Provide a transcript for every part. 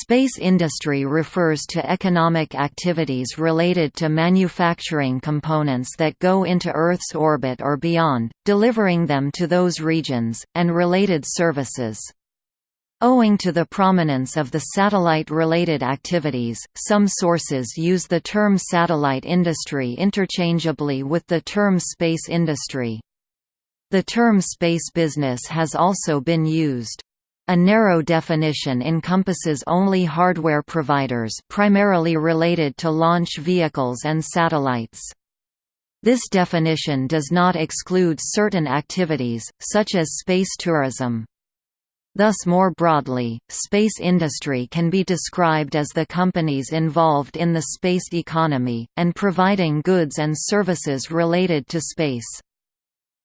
Space industry refers to economic activities related to manufacturing components that go into Earth's orbit or beyond, delivering them to those regions, and related services. Owing to the prominence of the satellite-related activities, some sources use the term satellite industry interchangeably with the term space industry. The term space business has also been used. A narrow definition encompasses only hardware providers primarily related to launch vehicles and satellites. This definition does not exclude certain activities, such as space tourism. Thus more broadly, space industry can be described as the companies involved in the space economy, and providing goods and services related to space.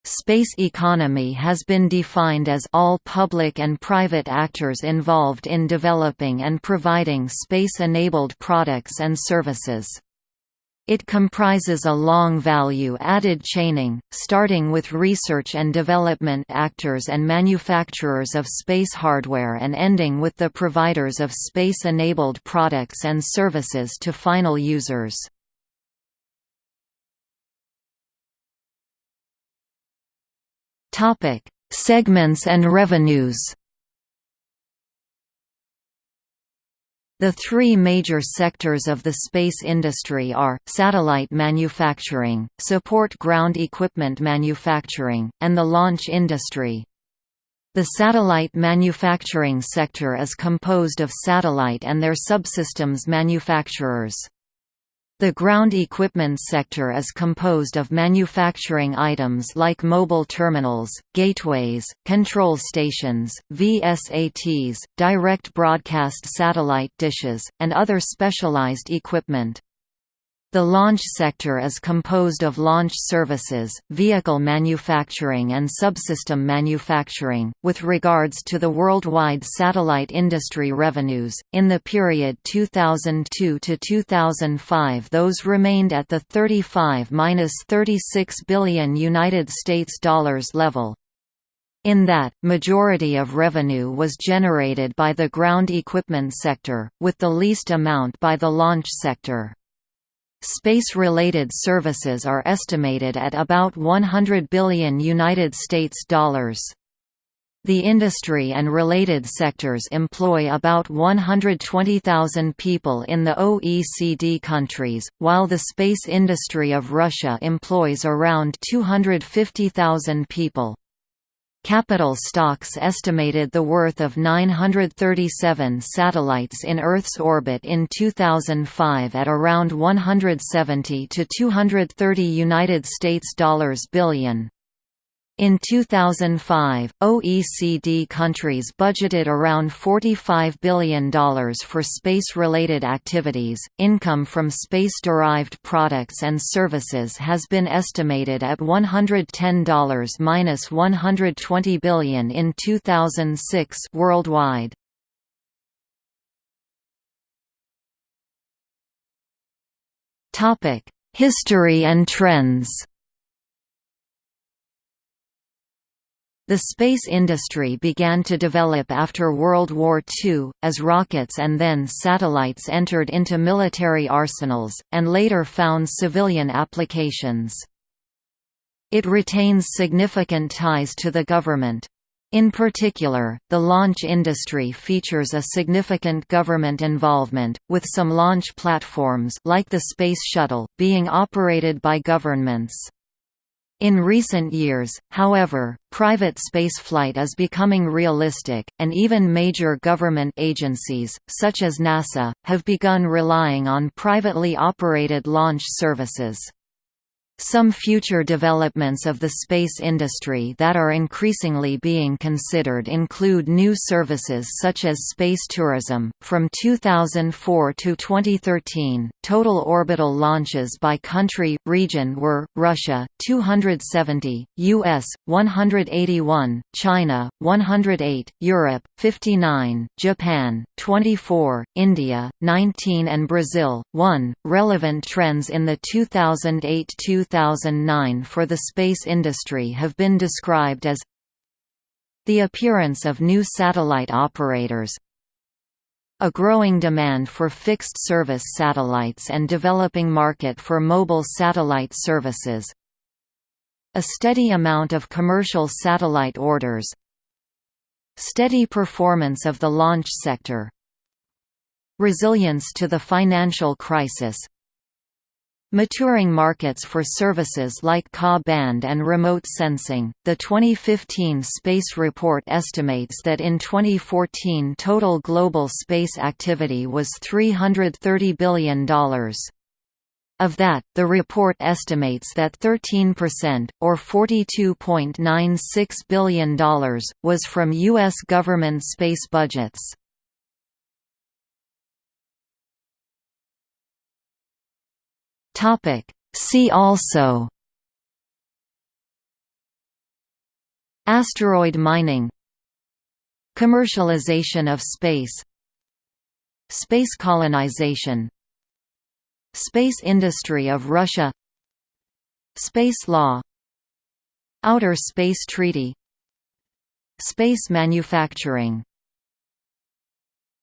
Space economy has been defined as all public and private actors involved in developing and providing space-enabled products and services. It comprises a long value-added chaining, starting with research and development actors and manufacturers of space hardware and ending with the providers of space-enabled products and services to final users. Topic: Segments and revenues. The three major sectors of the space industry are, satellite manufacturing, support ground equipment manufacturing, and the launch industry. The satellite manufacturing sector is composed of satellite and their subsystems manufacturers. The ground equipment sector is composed of manufacturing items like mobile terminals, gateways, control stations, VSATs, direct broadcast satellite dishes, and other specialized equipment. The launch sector is composed of launch services, vehicle manufacturing and subsystem manufacturing. With regards to the worldwide satellite industry revenues, in the period 2002 to 2005, those remained at the 35-36 billion United States dollars level. In that, majority of revenue was generated by the ground equipment sector, with the least amount by the launch sector. Space-related services are estimated at about 100 billion United States dollars. The industry and related sectors employ about 120,000 people in the OECD countries, while the space industry of Russia employs around 250,000 people. Capital Stocks estimated the worth of 937 satellites in Earth's orbit in 2005 at around 170 to 230 United States dollars billion. In 2005, OECD countries budgeted around $45 billion for space-related activities. Income from space-derived products and services has been estimated at $110-120 billion in 2006 worldwide. History and trends. The space industry began to develop after World War II, as rockets and then satellites entered into military arsenals, and later found civilian applications. It retains significant ties to the government. In particular, the launch industry features a significant government involvement, with some launch platforms like the Space Shuttle, being operated by governments. In recent years, however, private spaceflight is becoming realistic, and even major government agencies, such as NASA, have begun relying on privately operated launch services. Some future developments of the space industry that are increasingly being considered include new services such as space tourism. From 2004 to 2013, total orbital launches by country region were Russia 270, US 181, China 108, Europe 59, Japan 24, India 19 and Brazil 1. Relevant trends in the 2008 2009 for the space industry have been described as the appearance of new satellite operators A growing demand for fixed-service satellites and developing market for mobile satellite services. A steady amount of commercial satellite orders. Steady performance of the launch sector. Resilience to the financial crisis Maturing markets for services like Ka-band and remote sensing. The 2015 Space Report estimates that in 2014 total global space activity was $330 billion. Of that, the report estimates that 13%, or $42.96 billion, was from U.S. government space budgets. Topic. See also Asteroid mining Commercialization of space Space colonization Space industry of Russia Space law Outer Space Treaty Space manufacturing